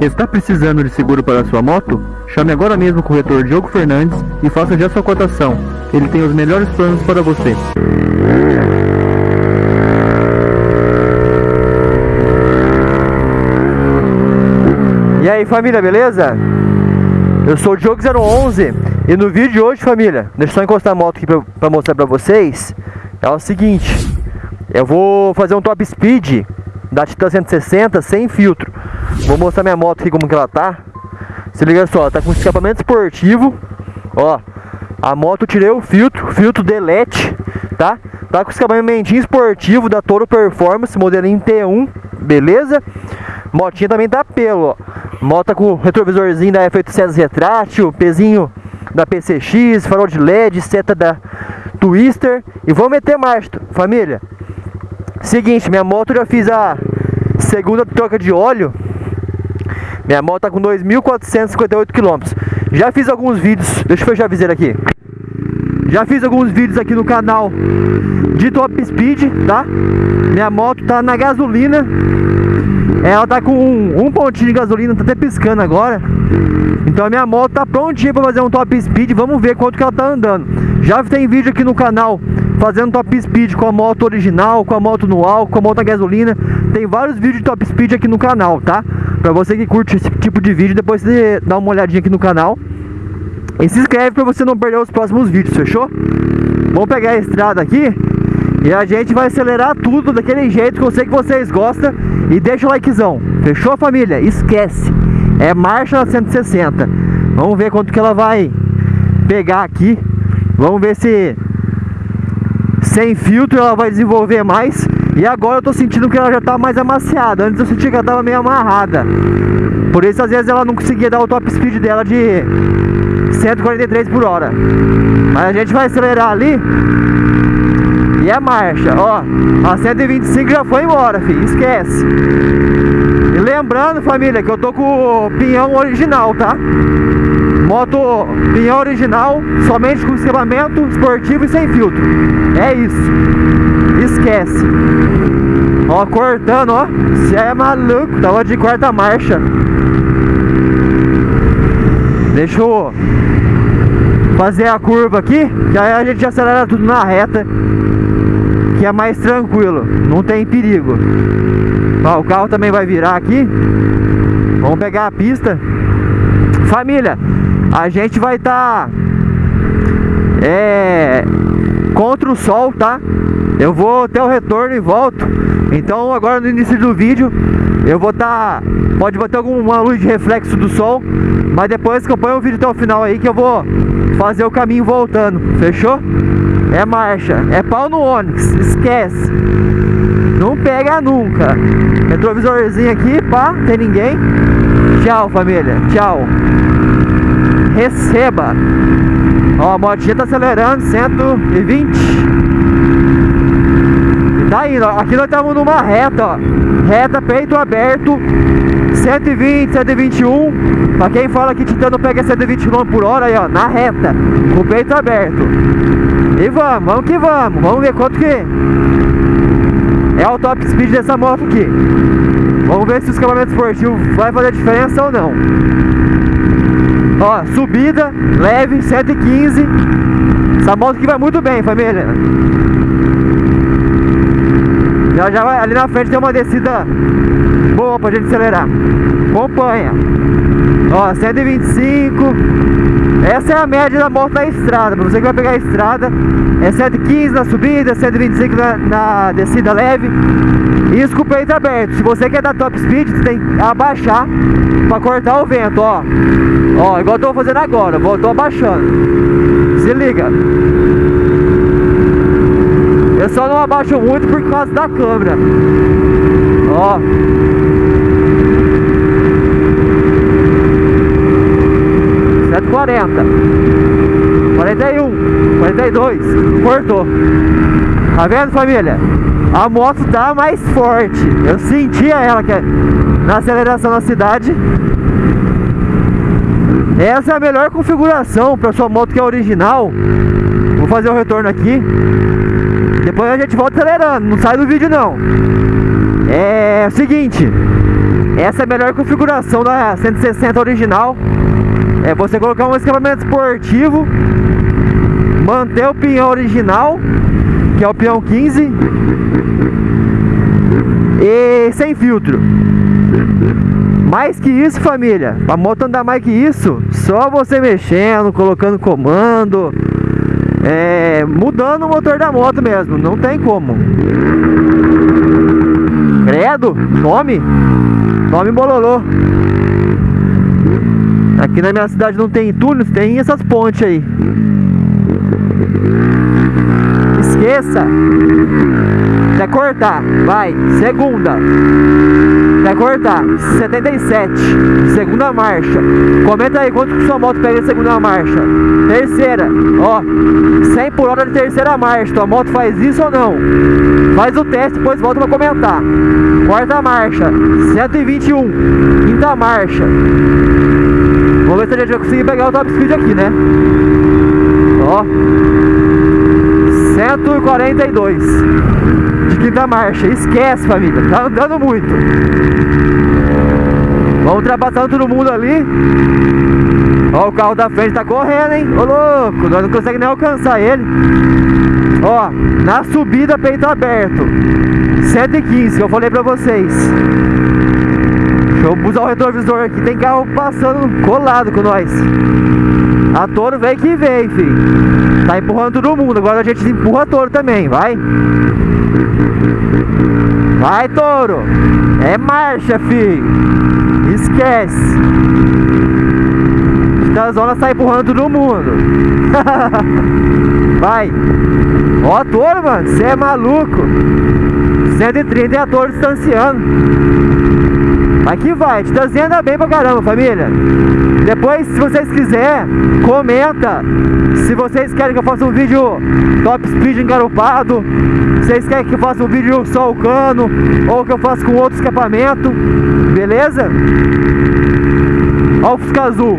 Está precisando de seguro para sua moto? Chame agora mesmo o corretor Diogo Fernandes e faça já sua cotação. Ele tem os melhores planos para você. E aí família, beleza? Eu sou o Diogo 011 e no vídeo de hoje família, deixa eu só encostar a moto aqui pra mostrar pra vocês É o seguinte, eu vou fazer um top speed da Titan 160 sem filtro Vou mostrar minha moto aqui como que ela tá. Se liga só, tá com escapamento esportivo. Ó, a moto tirei o filtro, filtro delete, tá? Tá com escapamento esportivo da Toro Performance, modelinho T1, beleza? Motinha também tá pelo, ó. Moto tá com retrovisorzinho da F800 retrátil, pezinho da PCX, farol de LED, seta da Twister. E vamos meter marcha, família. Seguinte, minha moto já fiz a segunda troca de óleo Minha moto tá com 2.458 km Já fiz alguns vídeos, deixa eu fechar a viseira aqui. Já fiz alguns vídeos aqui no canal de top speed, tá? Minha moto tá na gasolina. Ela tá com um, um pontinho de gasolina, tá até piscando agora. Então a minha moto tá prontinha pra fazer um top speed Vamos ver quanto que ela tá andando. Já tem vídeo aqui no canal fazendo top speed com a moto original, com a moto no álcool, com a moto a gasolina. Tem vários vídeos de top speed aqui no canal, tá? Pra você que curte esse tipo de vídeo, depois você dá uma olhadinha aqui no canal. E se inscreve para você não perder os próximos vídeos, fechou? Vamos pegar a estrada aqui e a gente vai acelerar tudo daquele jeito que eu sei que vocês gostam. E deixa o likezão, fechou família? Esquece, é marcha 160 Vamos ver quanto que ela vai pegar aqui. Vamos ver se sem filtro ela vai desenvolver mais E agora eu tô sentindo que ela já tá mais amaciada. Antes eu senti que ela tava meio amarrada. Por isso às vezes ela não conseguia dar o top speed dela de 143 por hora. Mas a gente vai acelerar ali. E é marcha, ó. A 125 já foi embora, filho, esquece. E lembrando, família, que eu tô com o pinhão original, tá? Moto pinhão original Somente com escapamento esportivo e sem filtro. É isso Esquece Ó, cortando, ó Você é maluco, tava de quarta marcha Deixa eu fazer a curva aqui, que aí a gente acelera tudo na reta, que é mais tranquilo, não tem perigo. Ó, o carro também vai virar aqui. Vamos pegar a pista. Família, a gente vai estar tá, é, contra o sol, tá? Eu vou ter o retorno e volto. Então agora no início do vídeo eu vou estar... Tá, pode bater alguma luz de reflexo do sol Mas depois acompanha o vídeo até o final aí que eu vou fazer o caminho voltando Fechou? É marcha, é pau no Onix, esquece. Não pega nunca. Retrovisorzinho aqui, pá, tem ninguém. Tchau família, tchau. Receba. Ó, a motinha tá acelerando 120 Tá indo, ó. aqui nós estamos numa reta, ó. Reta, peito aberto 120, 121 Pra quem fala que Titano pega 120 km por hora aí, ó Na reta, com o peito aberto. E vamos, vamos que vamos. Vamos ver quanto que é o top speed dessa moto aqui. Vamos ver se o escapamento esportivo vai fazer diferença ou não. Ó, subida, leve, 115 Essa moto aqui vai muito bem, família já, já ali na frente tem uma descida boa pra gente acelerar. Acompanha. Ó, 125. Essa é a média da moto na estrada. Pra você que vai pegar a estrada, é 115 na subida, 125 na, na descida leve. Isso com o peito aberto. Se você quer dar top speed, você tem que abaixar pra cortar o vento, ó. Ó, igual eu tô fazendo agora. Vou, tô abaixando. Se liga. Eu só não abaixo muito por causa da câmera. Ó. Cento quarenta. Quarenta e um. Quarenta e dois. Cortou. Tá vendo, família? A moto tá mais forte. Eu sentia ela que é na aceleração na cidade. Essa é a melhor configuração para sua moto que é original. Vou fazer o retorno aqui. Depois a gente volta acelerando, não sai do vídeo não É o seguinte essa é a melhor configuração da 160 original. É você colocar um escapamento esportivo, manter o pinhão original, que é o pinhão 15, e sem filtro. Mais que isso, família, a moto andar mais que isso, só você mexendo, colocando comando, é, mudando o motor da moto mesmo, não tem como. Credo, tome, tome bololô. Aqui na minha cidade não tem túneis, tem essas pontes aí. Esqueça. Quer cortar? Vai. Segunda. Quer cortar? 77. Segunda marcha. Comenta aí quanto que sua moto pega em segunda marcha. Terceira. Ó. 100 por hora de terceira marcha. Tua moto faz isso ou não? Faz o teste, depois volta pra comentar. Quarta marcha. 121. Quinta marcha. Vamos ver se a gente vai conseguir pegar o top speed aqui, né? Ó. 142 de quinta marcha. Esquece, família. Tá andando muito. Vamos ultrapassando todo mundo ali. Ó, o carro da frente tá correndo, hein? Ô, louco. Nós não conseguimos nem alcançar ele. Ó, na subida, peito aberto. 115, que eu falei pra vocês. Deixa eu usar o retrovisor aqui. Tem carro passando colado com nós. A touro veio que veio, filho. Tá empurrando todo mundo. Agora a gente empurra a touro também, vai. Vai, touro. É marcha, filho. Esquece. Da zona sai empurrando todo mundo. vai. Ó, touro, mano. Você é maluco. 130 e a touro distanciando. Aqui vai, Titãzinho anda bem pra caramba, família. Depois, se vocês quiserem, comenta se vocês querem que eu faça um vídeo top speed engarupado, se vocês querem que eu faça um vídeo só o cano, ou que eu faça com outro escapamento, beleza? Ó o Fusca Azul.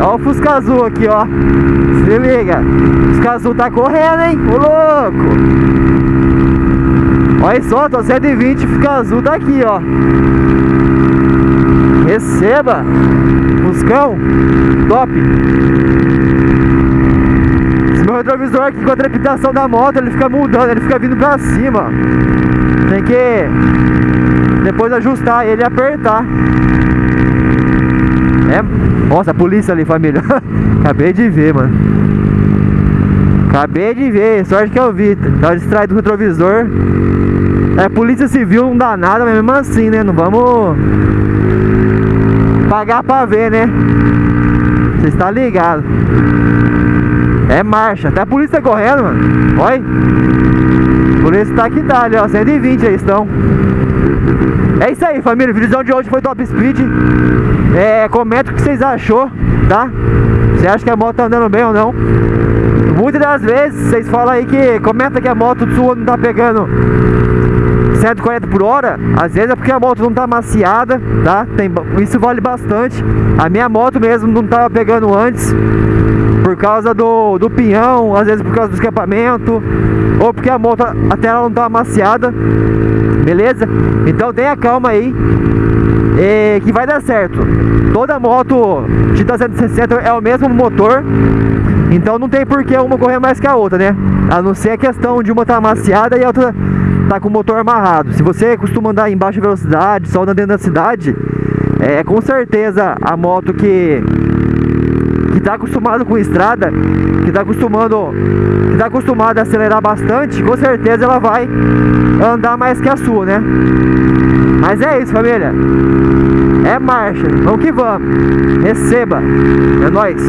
Ó o Fusca Azul aqui, ó. Se liga. O Fusca Azul tá correndo, hein? Ô louco. Olha só, tô 120, fica azul daqui, ó. Receba! Buscão! Top! Esse meu retrovisor aqui com a trepidação da moto, ele fica mudando, ele fica vindo pra cima. Tem que depois ajustar ele e apertar. É... Nossa, a polícia ali, família. Acabei de ver, mano. Acabei de ver, sorte que eu vi. Tava distraído do retrovisor. É, polícia civil não dá nada, mas mesmo assim, né? Não vamos pagar pra ver, né? Você está ligado? É marcha, até a polícia tá correndo, mano. Olha. Polícia tá aqui, tá ali, ó. 120 aí estão. É isso aí, família. O vídeo de hoje foi top speed. É, comenta o que vocês achou, tá? Você acha que a moto tá andando bem ou não? Muitas das vezes vocês falam aí que comenta que a moto sua não tá pegando 140 por hora, às vezes é porque a moto não tá maciada, tá? Tem, isso vale bastante. A minha moto mesmo não tava pegando antes, por causa do, do pinhão, às vezes por causa do escapamento, ou porque a moto até ela não tá maciada, beleza? Então tenha calma aí, e que vai dar certo. Toda moto Titan 160 é o mesmo motor, então não tem por que uma correr mais que a outra, né? A não ser a questão de uma estar tá maciada e a outra tá com o motor amarrado. Se você costuma andar em baixa velocidade, só andando dentro da cidade, é com certeza a moto que que tá acostumado com estrada, que tá acostumando, que tá acostumado a acelerar bastante, com certeza ela vai andar mais que a sua, né? Mas é isso, família. É marcha, vamos que vamos. Receba. É nóis.